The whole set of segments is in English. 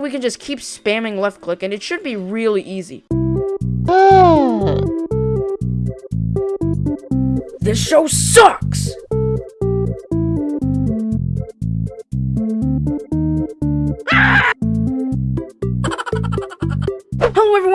We can just keep spamming left click and it should be really easy. Hmm. this show sucks!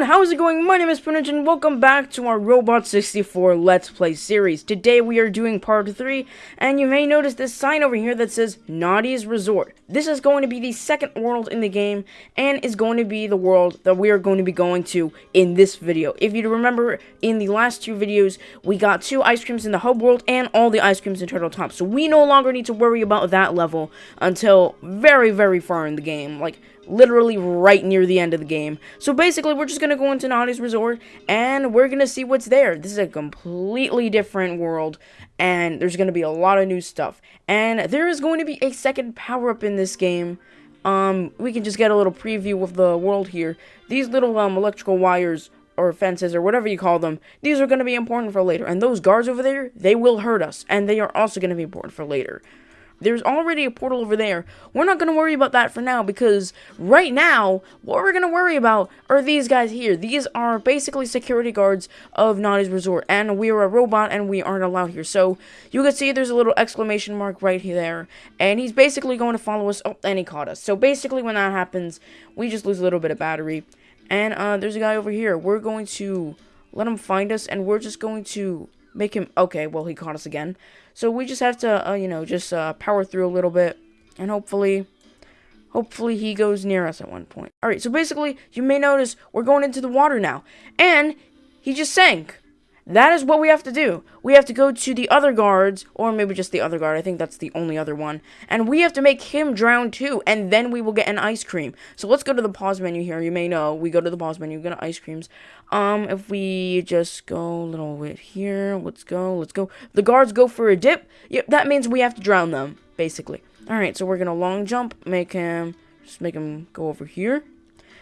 Everyone, how is it going? My name is Punich and welcome back to our Robot 64 Let's Play series. Today we are doing part 3, and you may notice this sign over here that says Gnawty's Resort. This is going to be the second world in the game, and is going to be the world that we are going to be going to in this video. If you remember, in the last two videos, we got two ice creams in the hub world, and all the ice creams in Turtle Top. So we no longer need to worry about that level until very, very far in the game. Like, literally right near the end of the game. So basically, we're just going to go into Gnawty's Resort, and we're going to see what's there. This is a completely different world, and there's going to be a lot of new stuff. And there is going to be a second power-up in this game. Um, we can just get a little preview of the world here. These little, um, electrical wires or fences or whatever you call them, these are going to be important for later. And those guards over there, they will hurt us, and they are also going to be important for later. There's already a portal over there. We're not going to worry about that for now because right now, what we're going to worry about are these guys here. These are basically security guards of Gnawty's Resort and we are a robot and we aren't allowed here. So you can see there's a little exclamation mark right there and he's basically going to follow us. Oh, and he caught us. So basically when that happens, we just lose a little bit of battery. And uh, there's a guy over here. We're going to let him find us and we're just going to make him okay well he caught us again. So we just have to uh, you know just uh, power through a little bit and hopefully hopefully he goes near us at one point. All right so basically you may notice we're going into the water now. And he just sank that is what we have to do. We have to go to the other guards, or maybe just the other guard. I think that's the only other one. And we have to make him drown too, and then we will get an ice cream. So let's go to the pause menu here. You may know we go to the pause menu, get ice creams. Um, if we just go a little bit here, let's go, let's go. The guards go for a dip. Yep, that means we have to drown them, basically. All right, so we're gonna long jump, make him, just make him go over here.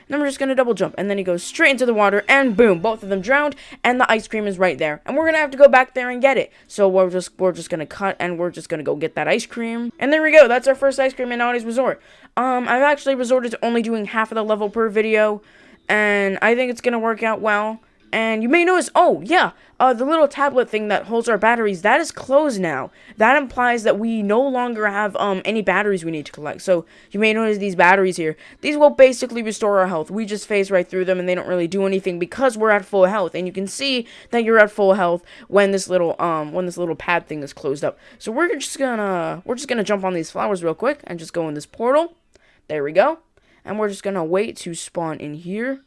Then we're just going to double jump. And then he goes straight into the water. And boom, both of them drowned. And the ice cream is right there. And we're going to have to go back there and get it. So we're just we're just going to cut and we're just going to go get that ice cream. And there we go. That's our first ice cream in Gnawty's Resort. Um, I've actually resorted to only doing half of the level per video. And I think it's going to work out well. And you may notice, oh, yeah, uh, the little tablet thing that holds our batteries, that is closed now. That implies that we no longer have um, any batteries we need to collect. So you may notice these batteries here. These will basically restore our health. We just phase right through them and they don't really do anything because we're at full health. And you can see that you're at full health when this little um when this little pad thing is closed up. So we're just gonna we're just gonna jump on these flowers real quick and just go in this portal. There we go. And we're just gonna wait to spawn in here.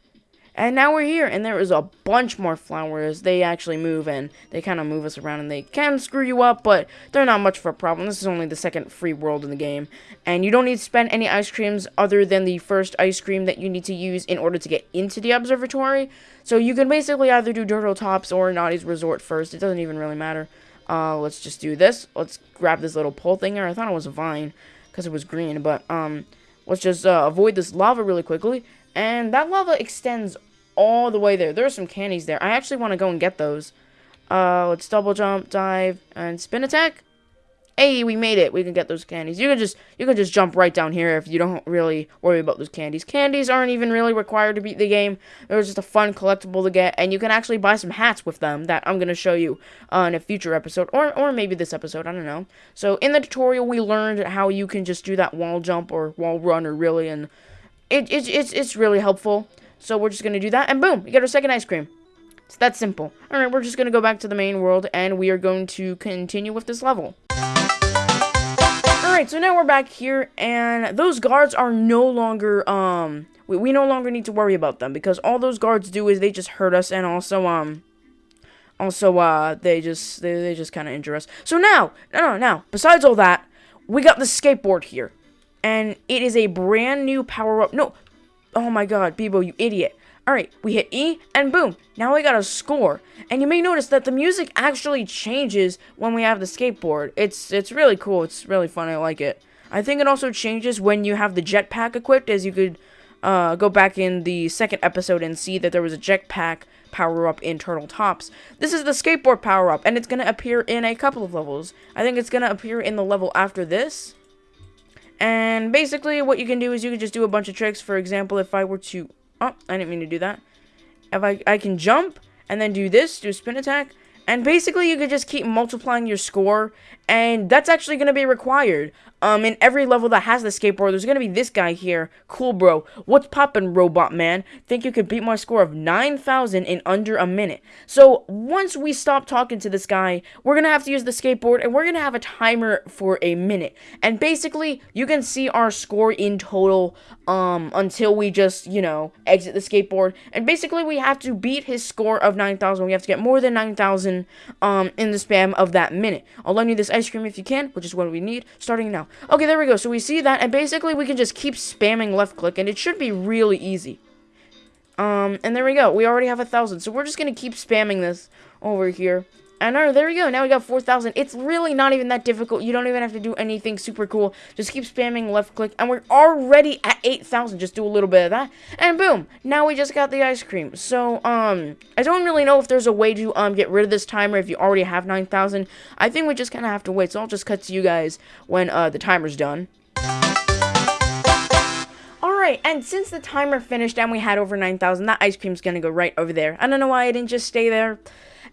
And now we're here, and there is a bunch more flowers. They actually move, and they kind of move us around, and they can screw you up, but they're not much of a problem. This is only the second free world in the game. And you don't need to spend any ice creams other than the first ice cream that you need to use in order to get into the observatory. So you can basically either do Turtle Tops or Gnawty's Resort first. It doesn't even really matter. Uh, let's just do this. Let's grab this little pole thing here. I thought it was a vine because it was green, but um, let's just uh, avoid this lava really quickly and that lava extends all the way there. There are some candies there. I actually want to go and get those. Uh, let's double jump, dive, and spin attack. Hey, we made it. We can get those candies. You can just you can just jump right down here if you don't really worry about those candies. Candies aren't even really required to beat the game. They're just a fun collectible to get, and you can actually buy some hats with them that I'm gonna show you uh, in a future episode, or or maybe this episode. I don't know. So in the tutorial, we learned how you can just do that wall jump or wall run, or really, and it, it, it's, it's really helpful. So we're just going to do that, and boom, we get our second ice cream. It's that simple. Alright, we're just going to go back to the main world, and we are going to continue with this level. Alright, so now we're back here, and those guards are no longer, um, we, we no longer need to worry about them, because all those guards do is they just hurt us, and also, um, also, uh, they just, they, they just kind of injure us. So now, no, no, now, besides all that, we got the skateboard here and it is a brand new power-up. No, oh my god, Beebo, you idiot. Alright, we hit E, and boom, now we got a score. And you may notice that the music actually changes when we have the skateboard. It's, it's really cool, it's really fun, I like it. I think it also changes when you have the jetpack equipped, as you could uh, go back in the second episode and see that there was a jetpack power-up in Turtle Tops. This is the skateboard power-up, and it's going to appear in a couple of levels. I think it's going to appear in the level after this, And basically, what you can do is you can just do a bunch of tricks. For example, if I were to... Oh, I didn't mean to do that. If I, I can jump and then do this, do a spin attack. And basically, you could just keep multiplying your score, and that's actually going to be required. Um, in every level that has the skateboard, there's gonna be this guy here. Cool, bro. What's poppin', robot man? Think you could beat my score of 9,000 in under a minute. So, once we stop talking to this guy, we're gonna have to use the skateboard, and we're gonna have a timer for a minute. And basically, you can see our score in total, um, until we just, you know, exit the skateboard. And basically, we have to beat his score of 9,000. We have to get more than 9,000, um, in the spam of that minute. I'll lend you this ice cream if you can, which is what we need, starting now. Okay, there we go. So we see that, and basically we can just keep spamming left click, and it should be really easy. Um, and there we go. We already have a thousand, so we're just gonna keep spamming this over here. And there we go. Now we got 4,000. It's really not even that difficult. You don't even have to do anything super cool. Just keep spamming left click. And we're already at 8,000. Just do a little bit of that. And boom. Now we just got the ice cream. So, um, I don't really know if there's a way to, um, get rid of this timer if you already have 9,000. I think we just kind of have to wait. So I'll just cut to you guys when, uh, the timer's done. Alright, and since the timer finished and we had over 9,000, that ice cream's gonna go right over there. I don't know why I didn't just stay there.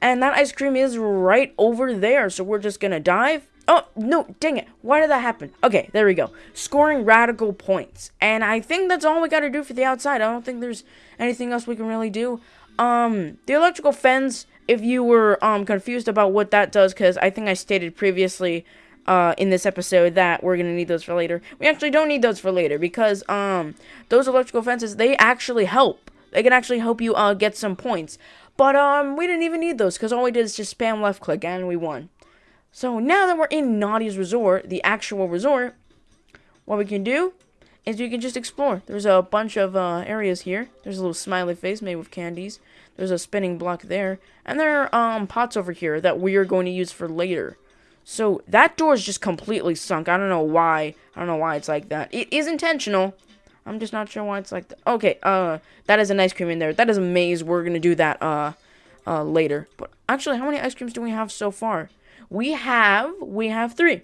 And that ice cream is right over there. So we're just going to dive. Oh, no, dang it. Why did that happen? Okay, there we go. Scoring radical points. And I think that's all we got to do for the outside. I don't think there's anything else we can really do. Um, the electrical fence, if you were um confused about what that does, because I think I stated previously uh, in this episode that we're gonna need those for later. We actually don't need those for later because um those electrical fences they actually help. They can actually help you uh get some points. But um, we didn't even need those because all we did is just spam left click and we won. So now that we're in Gnawty's Resort, the actual resort, what we can do is we can just explore. There's a bunch of uh, areas here. There's a little smiley face made with candies. There's a spinning block there. And there are um, pots over here that we are going to use for later. So that door is just completely sunk. I don't know why. I don't know why it's like that. It is intentional. I'm just not sure why it's like that. Okay, uh, that is an ice cream in there. That is a maze. We're gonna do that, uh, uh, later. But actually, how many ice creams do we have so far? We have, we have three.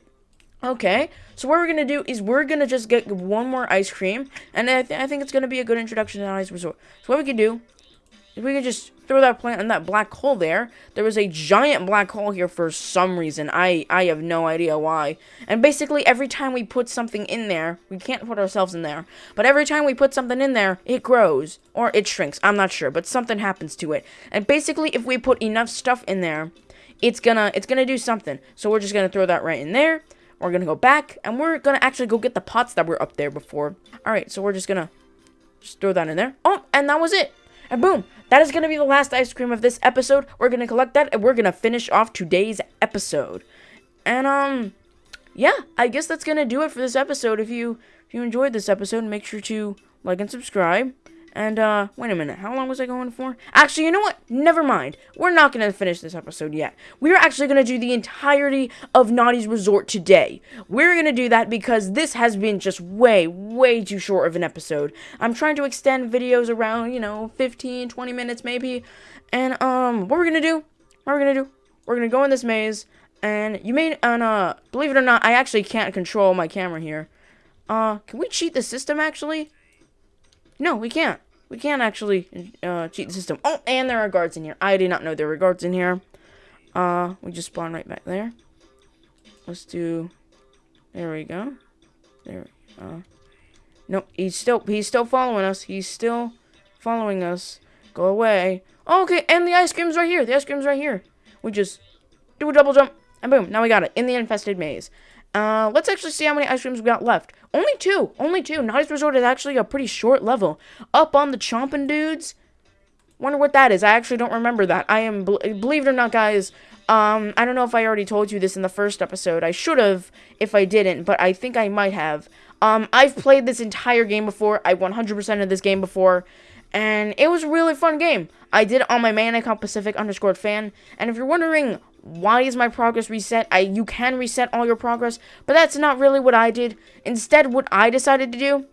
Okay, so what we're gonna do is we're gonna just get one more ice cream, and I, th I think it's gonna be a good introduction to Ice Resort. So what we can do if we could just throw that plant in that black hole there. There was a giant black hole here for some reason. I, I have no idea why. And basically, every time we put something in there, we can't put ourselves in there, but every time we put something in there, it grows. Or it shrinks. I'm not sure, but something happens to it. And basically, if we put enough stuff in there, it's gonna, it's gonna do something. So we're just gonna throw that right in there. We're gonna go back, and we're gonna actually go get the pots that were up there before. Alright, so we're just gonna just throw that in there. Oh, and that was it. And boom, that is going to be the last ice cream of this episode. We're going to collect that and we're going to finish off today's episode. And, um, yeah, I guess that's going to do it for this episode. If you, if you enjoyed this episode, make sure to like and subscribe. And, uh, wait a minute. How long was I going for? Actually, you know what? Never mind. We're not going to finish this episode yet. We're actually going to do the entirety of Gnawty's Resort today. We're going to do that because this has been just way, way too short of an episode. I'm trying to extend videos around, you know, 15, 20 minutes maybe. And, um, what we're going to do, what we're going to do, we're going to go in this maze. And you may, and, uh, believe it or not, I actually can't control my camera here. Uh, can we cheat the system, actually? No, we can't. We can't actually uh, cheat the system. Oh, and there are guards in here. I did not know there were guards in here. Uh, we just spawn right back there. Let's do... There we go. There. Uh, nope, he's still he's still following us. He's still following us. Go away. Oh, okay, and the ice cream's right here. The ice cream's right here. We just do a double jump, and boom, now we got it in the infested maze. Uh, let's actually see how many ice creams we got left. Only two. Only two. Gnawty's Resort is actually a pretty short level. Up on the Chomping Dudes. Wonder what that is. I actually don't remember that. I am, believe it or not, guys, um, I don't know if I already told you this in the first episode. I should have if I didn't, but I think I might have. Um, I've played this entire game before. I 100% of this game before. And it was a really fun game. I did it on my main account, Pacific underscore fan. And if you're wondering why is my progress reset? I you can reset all your progress, but that's not really what I did. Instead, what I decided to do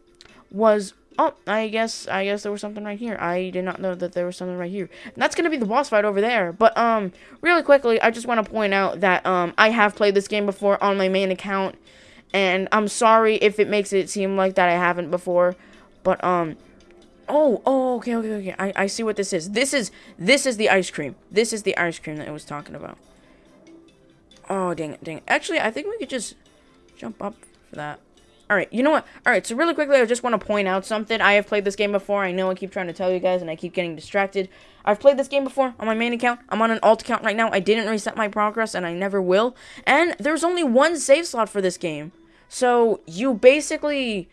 was oh, I guess I guess there was something right here. I did not know that there was something right here. And that's gonna be the boss fight over there. But um, really quickly, I just want to point out that um, I have played this game before on my main account, And I'm sorry if it makes it seem like that I haven't before. But, um, oh, oh, okay, okay, okay. I, I see what this is. This is, this is the ice cream. This is the ice cream that I was talking about. Oh, dang it, dang it. Actually, I think we could just jump up for that. Alright, you know what? Alright, so really quickly, I just want to point out something. I have played this game before. I know I keep trying to tell you guys, and I keep getting distracted. I've played this game before on my main account. I'm on an alt account right now. I didn't reset my progress, and I never will. And there's only one save slot for this game. So, you basically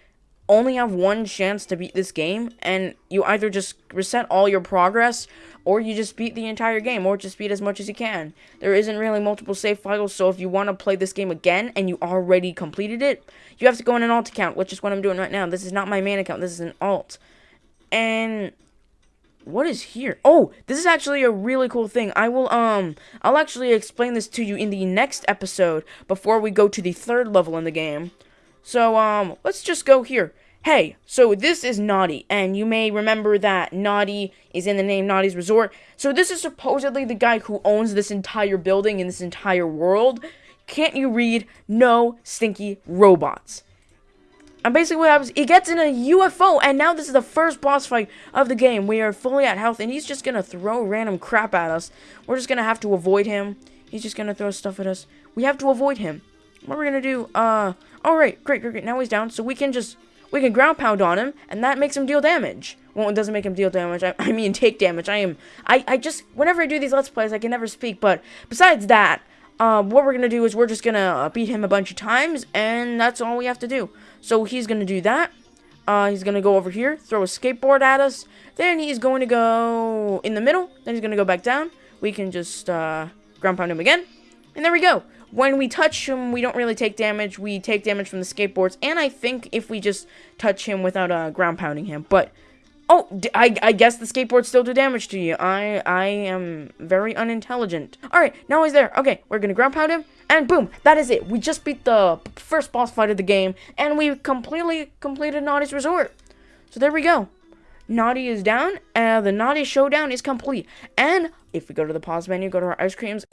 only have one chance to beat this game, and you either just reset all your progress, or you just beat the entire game, or just beat as much as you can. There isn't really multiple save files, so if you want to play this game again, and you already completed it, you have to go on an alt account, which is what I'm doing right now. This is not my main account, this is an alt. And what is here? Oh, this is actually a really cool thing. I will, um, I'll actually explain this to you in the next episode before we go to the third level in the game. So, um, let's just go here. Hey, so this is Gnawty, and you may remember that Gnawty is in the name Gnawty's Resort. So this is supposedly the guy who owns this entire building in this entire world. Can't you read? No stinky robots. And basically what happens, he gets in a UFO, and now this is the first boss fight of the game. We are fully at health, and he's just gonna throw random crap at us. We're just gonna have to avoid him. He's just gonna throw stuff at us. We have to avoid him. What are we gonna do? Uh, alright, great, great, great. Now he's down, so we can just we can ground pound on him, and that makes him deal damage. Well, it doesn't make him deal damage. I, I mean, take damage. I am, I, I just, whenever I do these Let's Plays, I can never speak, but besides that, um, what we're to do is we're just to uh, beat him a bunch of times, and that's all we have to do. So he's to do that. Uh, he's to go over here, throw a skateboard at us. Then he's going to go in the middle. Then he's to go back down. We can just uh, ground pound him again. And there we go when we touch him, we don't really take damage. We take damage from the skateboards, and I think if we just touch him without uh, ground pounding him. But, oh, I, I guess the skateboards still do damage to you. I, I am very unintelligent. Alright, now he's there. Okay, we're gonna ground pound him, and boom, that is it. We just beat the first boss fight of the game, and we completely completed Gnawty's Resort. So there we go. Gnawty is down, and the Gnawty Showdown is complete. And if we go to the pause menu, go to our ice creams,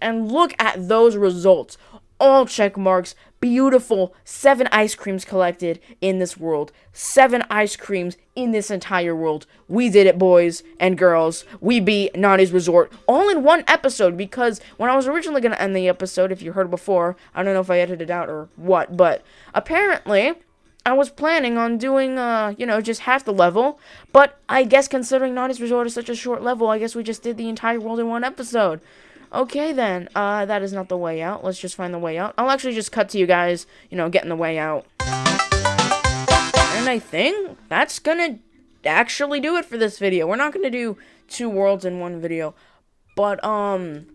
and look at those results. All check marks, beautiful, seven ice creams collected in this world. Seven ice creams in this entire world. We did it, boys and girls. We beat Gnawty's Resort all in one episode because when I was originally going to end the episode, if you heard before, I don't know if I edited it out or what, but apparently I was planning on doing, uh, you know, just half the level, but I guess considering Gnawty's Resort is such a short level, I guess we just did the entire world in one episode. Okay then, uh, that is not the way out. Let's just find the way out. I'll actually just cut to you guys, you know, getting the way out. And I think that's gonna actually do it for this video. We're not gonna do two worlds in one video, but, um,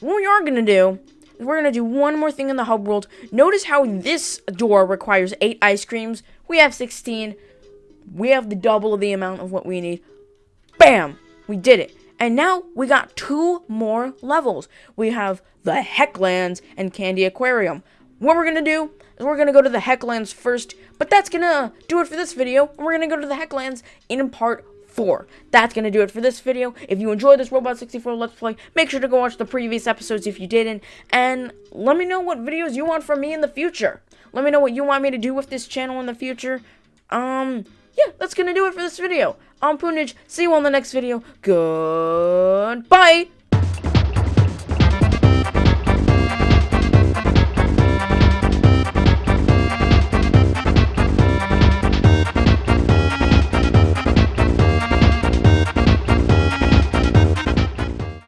what we are gonna do is we're to do one more thing in the hub world. Notice how this door requires 8 ice creams. We have 16. We have the double of the amount of what we need. Bam! We did it. And now we got two more levels. We have the Hecklands and Candy Aquarium. What we're to do is we're to go to the Hecklands first, but that's to do it for this video. We're to go to the Hecklands in part 4. That's to do it for this video. If you enjoyed this Robot 64 Let's Play, make sure to go watch the previous episodes if you didn't, and let me know what videos you want from me in the future. Let me know what you want me to do with this channel in the future. Um, yeah, that's to do it for this video. I'm Poonage. See you on the next video. Goodbye!